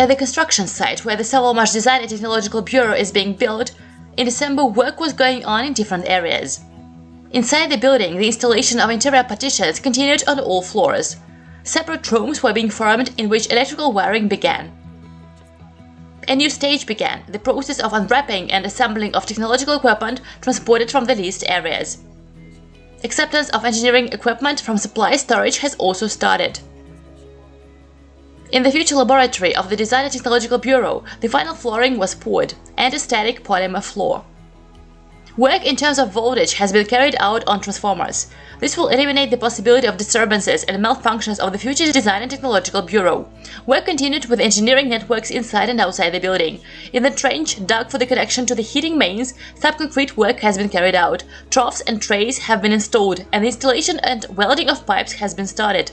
At the construction site where the Sovelmash Design and Technological Bureau is being built, in December work was going on in different areas. Inside the building, the installation of interior partitions continued on all floors. Separate rooms were being formed in which electrical wiring began. A new stage began, the process of unwrapping and assembling of technological equipment transported from the leased areas. Acceptance of engineering equipment from supply storage has also started. In the future laboratory of the Design and Technological Bureau, the final flooring was poured and a static polymer floor. Work in terms of voltage has been carried out on transformers. This will eliminate the possibility of disturbances and malfunctions of the future Design and Technological Bureau. Work continued with engineering networks inside and outside the building. In the trench dug for the connection to the heating mains, subconcrete work has been carried out. Troughs and trays have been installed, and the installation and welding of pipes has been started.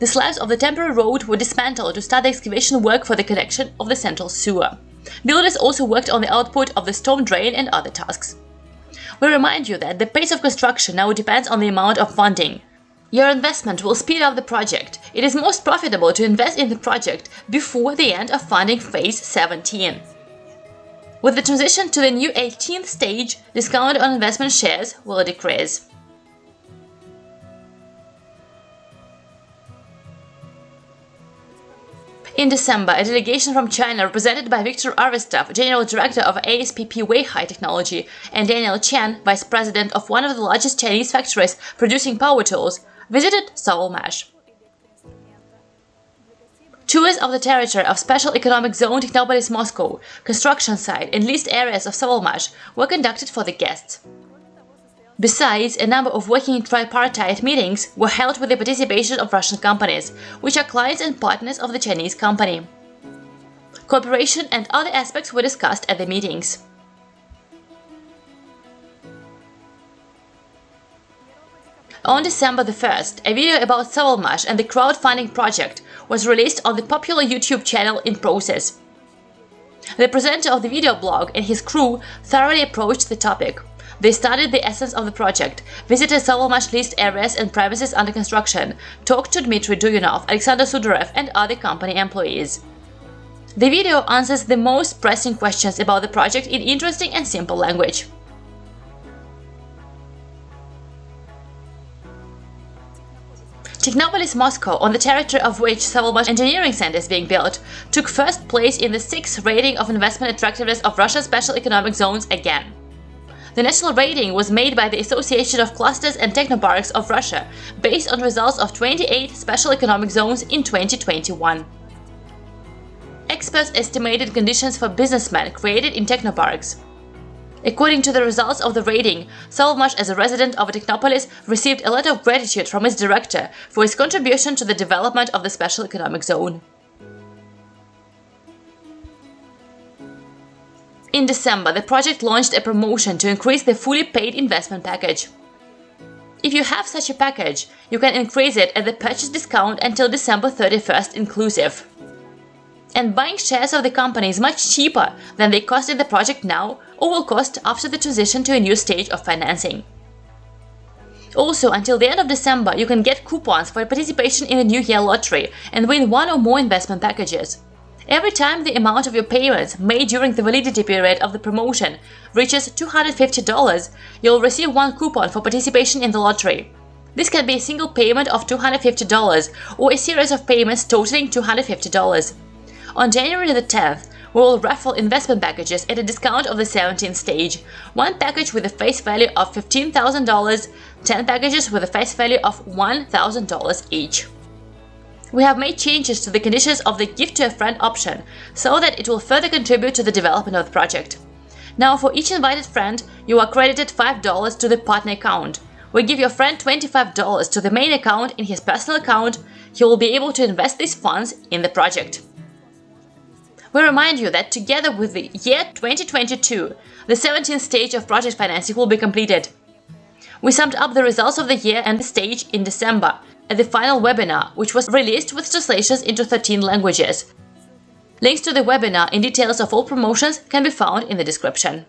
The slabs of the temporary road were dismantled to start the excavation work for the connection of the central sewer. Builders also worked on the output of the storm drain and other tasks. We remind you that the pace of construction now depends on the amount of funding. Your investment will speed up the project. It is most profitable to invest in the project before the end of funding phase 17. With the transition to the new 18th stage, discount on investment shares will decrease. In December, a delegation from China represented by Viktor Arvestov, General Director of ASPP Weihai Technology, and Daniel Chen, Vice President of one of the largest Chinese factories producing power tools, visited Sovelmash. Tours of the territory of Special Economic Zone Technopolis Moscow, construction site, and leased areas of Sovelmash were conducted for the guests. Besides, a number of working tripartite meetings were held with the participation of Russian companies, which are clients and partners of the Chinese company. Cooperation and other aspects were discussed at the meetings. On December the 1st, a video about Sovelmash and the crowdfunding project was released on the popular YouTube channel In Process. The presenter of the video blog and his crew thoroughly approached the topic, they studied the essence of the project, visited Sovelmash leased areas and premises under construction, talked to Dmitry Duyunov, Alexander Sudarev and other company employees. The video answers the most pressing questions about the project in interesting and simple language. Technopolis Moscow, on the territory of which Sovelmash Engineering Center is being built, took first place in the sixth rating of investment attractiveness of Russia's special economic zones again. The national rating was made by the Association of Clusters and Technoparks of Russia, based on results of 28 special economic zones in 2021. Experts estimated conditions for businessmen created in technoparks. According to the results of the rating, Sovelmash as a resident of a Technopolis received a letter of gratitude from its director for his contribution to the development of the special economic zone. In December, the project launched a promotion to increase the fully paid investment package. If you have such a package, you can increase it at the purchase discount until December 31st inclusive. And buying shares of the company is much cheaper than they cost in the project now or will cost after the transition to a new stage of financing. Also, until the end of December, you can get coupons for participation in the New Year lottery and win one or more investment packages. Every time the amount of your payments made during the validity period of the promotion reaches $250, you'll receive one coupon for participation in the lottery. This can be a single payment of $250 or a series of payments totaling $250. On January the 10th, we will raffle investment packages at a discount of the 17th stage. One package with a face value of $15,000, 10 packages with a face value of $1,000 each. We have made changes to the conditions of the gift to a friend option so that it will further contribute to the development of the project. Now for each invited friend, you are credited $5 to the partner account. We give your friend $25 to the main account in his personal account, he will be able to invest these funds in the project. We remind you that together with the year 2022, the 17th stage of project financing will be completed. We summed up the results of the year and the stage in December, at the final webinar, which was released with translations into 13 languages. Links to the webinar and details of all promotions can be found in the description.